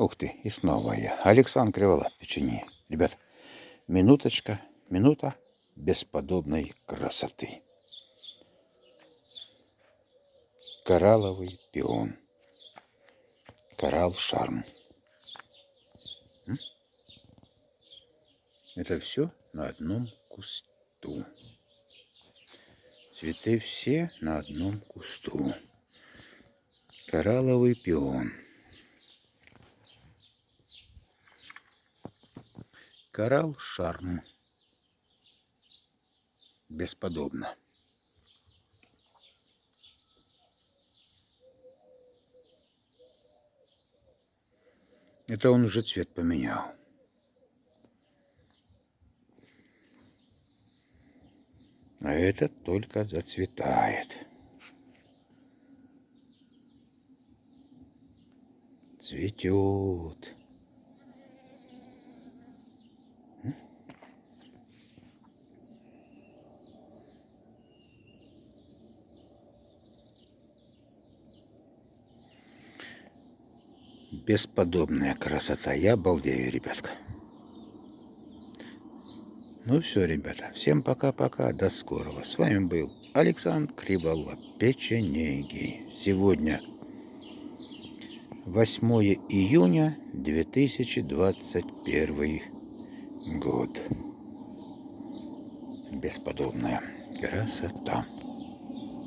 Ух ты, и снова я. Александр Криволап, печенье. Ребят, минуточка, минута бесподобной красоты. Коралловый пион. Коралл шарм. Это все на одном кусту. Цветы все на одном кусту. Коралловый пион. Коралл шарм. Бесподобно. Это он уже цвет поменял. А этот только зацветает. Цветет. Бесподобная красота. Я обалдею, ребятка. Ну все, ребята. Всем пока-пока. До скорого. С вами был Александр Криволап. Печенеги. Сегодня 8 июня 2021 год. Бесподобная красота.